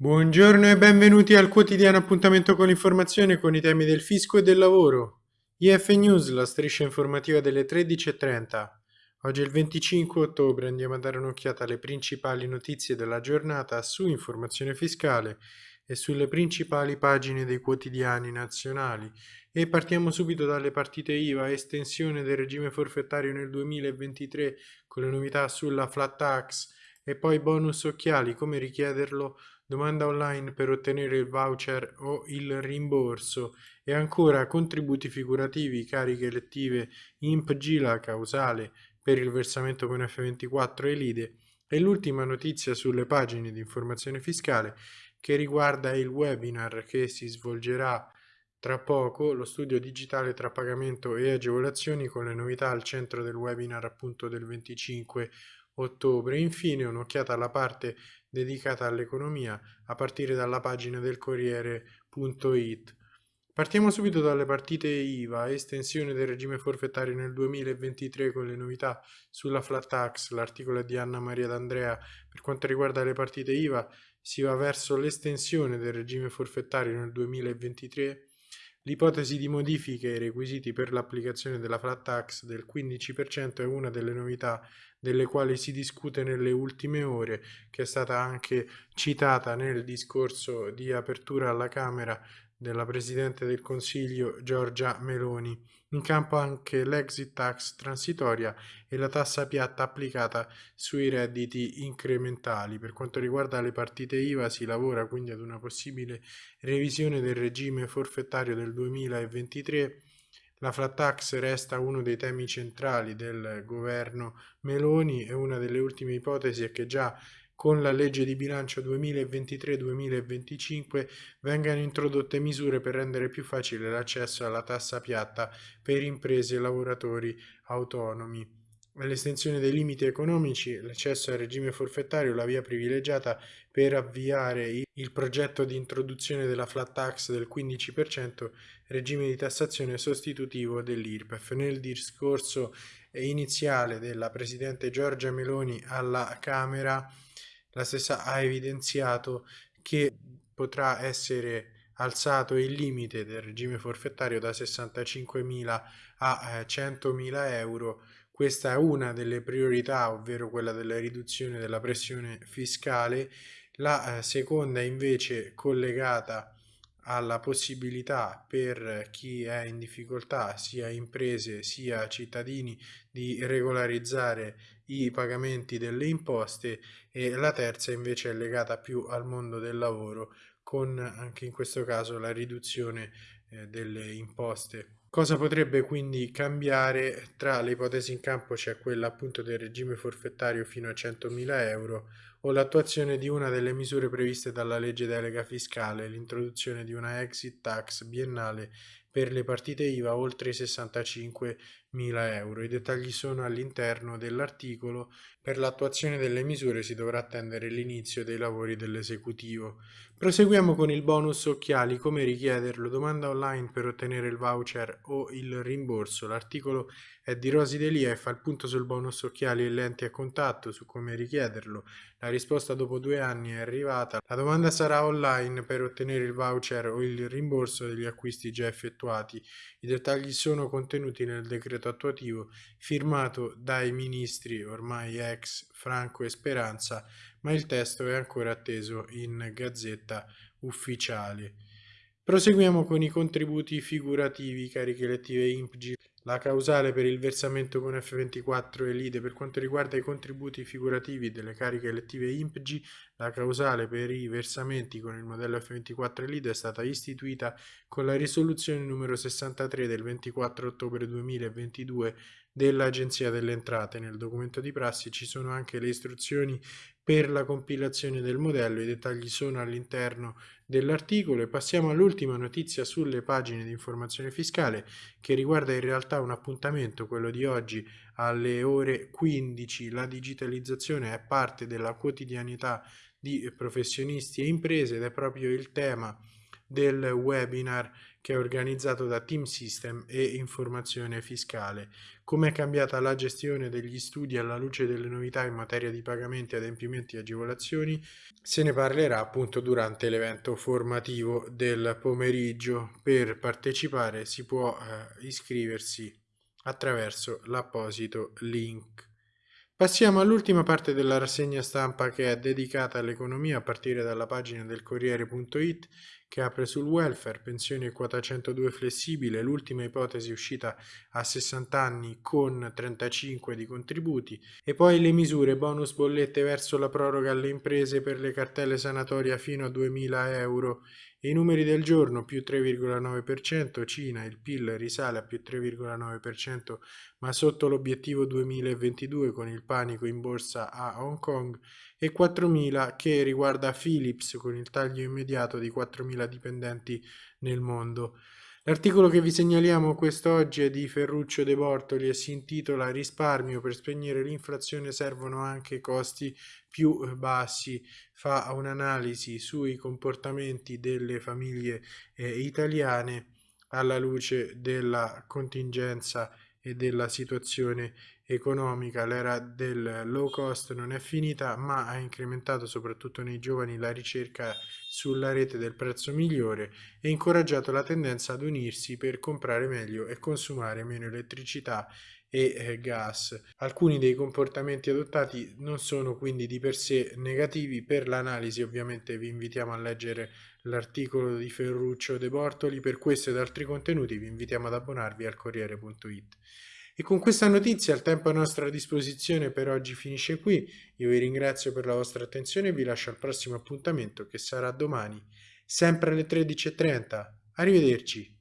Buongiorno e benvenuti al quotidiano appuntamento con l'informazione con i temi del fisco e del lavoro. IF News, la striscia informativa delle 13.30. Oggi è il 25 ottobre, andiamo a dare un'occhiata alle principali notizie della giornata su informazione fiscale e sulle principali pagine dei quotidiani nazionali. E partiamo subito dalle partite IVA, estensione del regime forfettario nel 2023 con le novità sulla flat tax e poi bonus occhiali, come richiederlo domanda online per ottenere il voucher o il rimborso e ancora contributi figurativi, cariche elettive, IMP GILA causale per il versamento con F24 e l'IDE. E l'ultima notizia sulle pagine di informazione fiscale che riguarda il webinar che si svolgerà tra poco, lo studio digitale tra pagamento e agevolazioni con le novità al centro del webinar appunto del 25 ottobre. Infine un'occhiata alla parte dedicata all'economia a partire dalla pagina del Corriere.it. Partiamo subito dalle partite IVA, estensione del regime forfettario nel 2023 con le novità sulla flat tax, l'articolo di Anna Maria D'Andrea. Per quanto riguarda le partite IVA si va verso l'estensione del regime forfettario nel 2023 L'ipotesi di modifiche ai requisiti per l'applicazione della flat tax del 15% è una delle novità delle quali si discute nelle ultime ore, che è stata anche citata nel discorso di apertura alla Camera della Presidente del Consiglio Giorgia Meloni. In campo anche l'exit tax transitoria e la tassa piatta applicata sui redditi incrementali. Per quanto riguarda le partite IVA si lavora quindi ad una possibile revisione del regime forfettario del 2023 la flat tax resta uno dei temi centrali del governo Meloni e una delle ultime ipotesi è che già con la legge di bilancio 2023-2025 vengano introdotte misure per rendere più facile l'accesso alla tassa piatta per imprese e lavoratori autonomi l'estensione dei limiti economici, l'accesso al regime forfettario, la via privilegiata per avviare il progetto di introduzione della flat tax del 15%, regime di tassazione sostitutivo dell'IRPEF. Nel discorso iniziale della Presidente Giorgia Meloni alla Camera, la stessa ha evidenziato che potrà essere alzato il limite del regime forfettario da 65.000 a 100.000 eh, euro questa è una delle priorità, ovvero quella della riduzione della pressione fiscale. La eh, seconda invece collegata alla possibilità per chi è in difficoltà, sia imprese sia cittadini, di regolarizzare i pagamenti delle imposte e la terza invece è legata più al mondo del lavoro con anche in questo caso la riduzione eh, delle imposte Cosa potrebbe quindi cambiare? Tra le ipotesi in campo c'è quella appunto del regime forfettario fino a 100.000 euro o l'attuazione di una delle misure previste dalla legge delega fiscale, l'introduzione di una exit tax biennale per le partite IVA oltre i 65.000 euro. I dettagli sono all'interno dell'articolo. Per l'attuazione delle misure si dovrà attendere l'inizio dei lavori dell'esecutivo. Proseguiamo con il bonus occhiali, come richiederlo, domanda online per ottenere il voucher o il rimborso. L'articolo è di Rosi Delia e fa il punto sul bonus occhiali e lenti a contatto, su come richiederlo. La risposta dopo due anni è arrivata. La domanda sarà online per ottenere il voucher o il rimborso degli acquisti già effettuati. I dettagli sono contenuti nel decreto attuativo firmato dai ministri ormai ex Franco e Speranza ma il testo è ancora atteso in gazzetta ufficiale. Proseguiamo con i contributi figurativi, cariche elettive IMPG, la causale per il versamento con F24 e l'IDE per quanto riguarda i contributi figurativi delle cariche elettive IMPG, la causale per i versamenti con il modello F24 e l'IDE è stata istituita con la risoluzione numero 63 del 24 ottobre 2022 dell'Agenzia delle Entrate. Nel documento di prassi ci sono anche le istruzioni per la compilazione del modello, i dettagli sono all'interno dell'articolo e passiamo all'ultima notizia sulle pagine di informazione fiscale che riguarda in realtà un appuntamento, quello di oggi alle ore 15. La digitalizzazione è parte della quotidianità di professionisti e imprese ed è proprio il tema del webinar che è organizzato da Team System e Informazione Fiscale. Come è cambiata la gestione degli studi alla luce delle novità in materia di pagamenti, adempimenti e agevolazioni? Se ne parlerà appunto durante l'evento formativo del pomeriggio. Per partecipare si può eh, iscriversi attraverso l'apposito link. Passiamo all'ultima parte della rassegna stampa che è dedicata all'economia a partire dalla pagina del Corriere.it che apre sul welfare, pensione quota 102 flessibile, l'ultima ipotesi uscita a 60 anni con 35 di contributi e poi le misure bonus bollette verso la proroga alle imprese per le cartelle sanatoria fino a 2000 euro. I numeri del giorno più 3,9%, Cina, il PIL risale a più 3,9% ma sotto l'obiettivo 2022 con il panico in borsa a Hong Kong e 4.000 che riguarda Philips con il taglio immediato di 4.000 dipendenti nel mondo. L'articolo che vi segnaliamo quest'oggi è di Ferruccio De Bortoli e si intitola Risparmio per spegnere l'inflazione servono anche costi più bassi. Fa un'analisi sui comportamenti delle famiglie eh, italiane alla luce della contingenza e della situazione economica, l'era del low cost non è finita, ma ha incrementato soprattutto nei giovani la ricerca sulla rete del prezzo migliore e incoraggiato la tendenza ad unirsi per comprare meglio e consumare meno elettricità e eh, gas. Alcuni dei comportamenti adottati non sono quindi di per sé negativi, per l'analisi ovviamente vi invitiamo a leggere l'articolo di Ferruccio De Bortoli, per questo ed altri contenuti vi invitiamo ad abbonarvi al Corriere.it. E con questa notizia il tempo a nostra disposizione per oggi finisce qui. Io vi ringrazio per la vostra attenzione e vi lascio al prossimo appuntamento che sarà domani, sempre alle 13.30. Arrivederci.